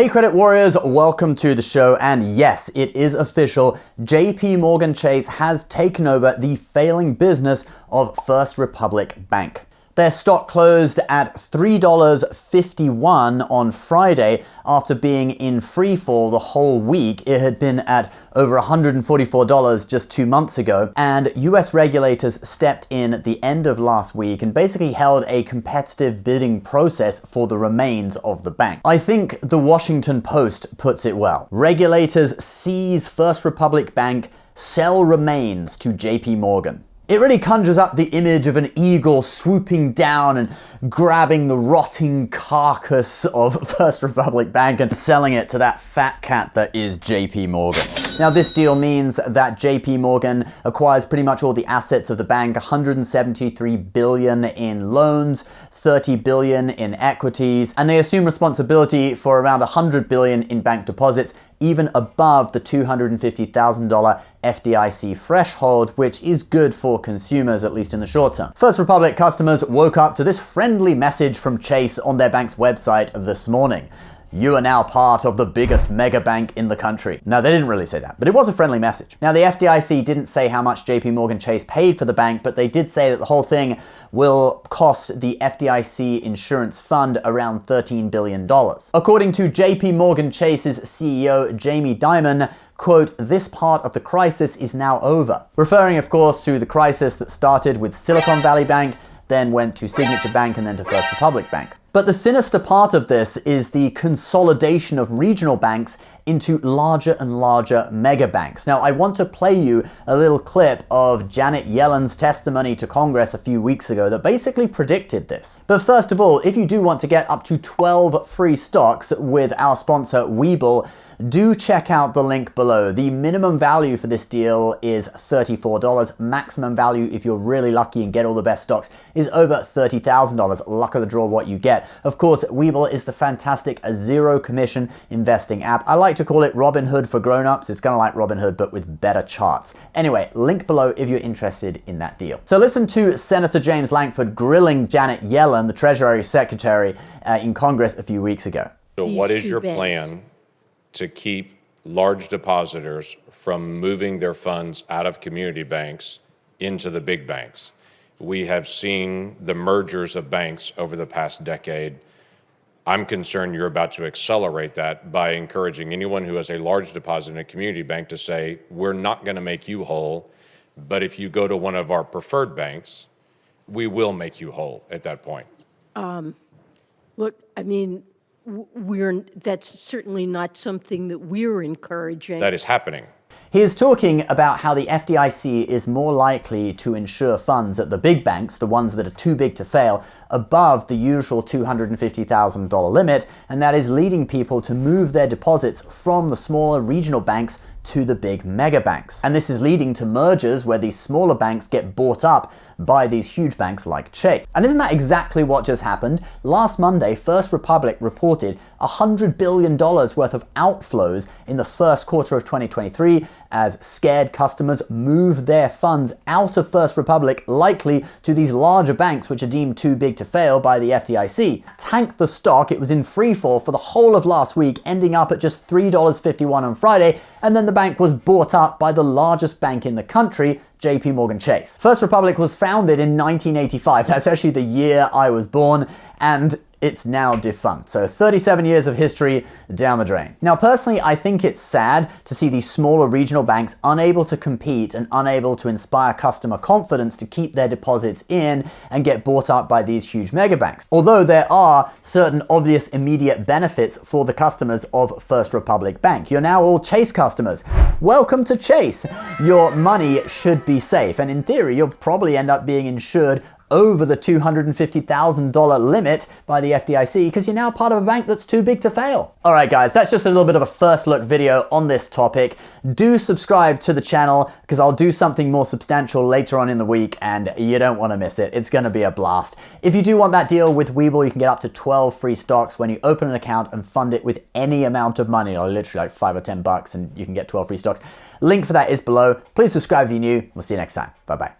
Hey Credit Warriors, welcome to the show. And yes, it is official. JP Morgan Chase has taken over the failing business of First Republic Bank. Their stock closed at $3.51 on Friday after being in free fall the whole week. It had been at over $144 just two months ago, and US regulators stepped in at the end of last week and basically held a competitive bidding process for the remains of the bank. I think the Washington Post puts it well. Regulators seize First Republic Bank, sell remains to JP Morgan. It really conjures up the image of an eagle swooping down and grabbing the rotting carcass of First Republic Bank and selling it to that fat cat that is JP Morgan. Now this deal means that JP Morgan acquires pretty much all the assets of the bank, 173 billion in loans, 30 billion in equities, and they assume responsibility for around 100 billion in bank deposits even above the $250,000 FDIC threshold, which is good for consumers, at least in the short term. First Republic customers woke up to this friendly message from Chase on their bank's website this morning. You are now part of the biggest mega bank in the country. Now, they didn't really say that, but it was a friendly message. Now, the FDIC didn't say how much JP Morgan Chase paid for the bank, but they did say that the whole thing will cost the FDIC insurance fund around $13 billion. According to JP Morgan Chase's CEO, Jamie Dimon, quote, this part of the crisis is now over. Referring, of course, to the crisis that started with Silicon Valley Bank, then went to Signature Bank and then to First Republic Bank. But the sinister part of this is the consolidation of regional banks into larger and larger mega banks. Now, I want to play you a little clip of Janet Yellen's testimony to Congress a few weeks ago that basically predicted this. But first of all, if you do want to get up to 12 free stocks with our sponsor Webull, do check out the link below. The minimum value for this deal is $34. Maximum value, if you're really lucky and get all the best stocks, is over $30,000. Luck of the draw what you get. Of course, Webull is the fantastic zero commission investing app. I like to call it Robinhood for grown-ups. It's kind of like Robinhood, but with better charts. Anyway, link below if you're interested in that deal. So listen to Senator James Lankford grilling Janet Yellen, the Treasury Secretary, uh, in Congress a few weeks ago. So what is your plan to keep large depositors from moving their funds out of community banks into the big banks. We have seen the mergers of banks over the past decade. I'm concerned you're about to accelerate that by encouraging anyone who has a large deposit in a community bank to say, we're not going to make you whole, but if you go to one of our preferred banks, we will make you whole at that point. Um, look, I mean, we're, that's certainly not something that we're encouraging. That is happening. He is talking about how the FDIC is more likely to insure funds at the big banks, the ones that are too big to fail, above the usual $250,000 limit, and that is leading people to move their deposits from the smaller regional banks to the big mega banks. And this is leading to mergers where these smaller banks get bought up by these huge banks like Chase. And isn't that exactly what just happened? Last Monday, First Republic reported $100 billion worth of outflows in the first quarter of 2023 as scared customers move their funds out of First Republic, likely to these larger banks which are deemed too big to fail by the FDIC. Tanked the stock, it was in free fall for the whole of last week, ending up at just $3.51 on Friday, and then the bank was bought up by the largest bank in the country, JP Morgan Chase. First Republic was founded in 1985. That's actually the year I was born, and it's now defunct. So 37 years of history down the drain. Now, personally, I think it's sad to see these smaller regional banks unable to compete and unable to inspire customer confidence to keep their deposits in and get bought up by these huge mega banks. Although there are certain obvious immediate benefits for the customers of First Republic Bank. You're now all Chase customers. Welcome to Chase. Your money should be safe, and in theory, you'll probably end up being insured over the $250,000 limit by the FDIC because you're now part of a bank that's too big to fail. All right, guys, that's just a little bit of a first look video on this topic. Do subscribe to the channel because I'll do something more substantial later on in the week and you don't want to miss it. It's going to be a blast. If you do want that deal with Webull, you can get up to 12 free stocks when you open an account and fund it with any amount of money, or literally like five or 10 bucks and you can get 12 free stocks. Link for that is below. Please subscribe if you're new. We'll see you next time. Bye-bye.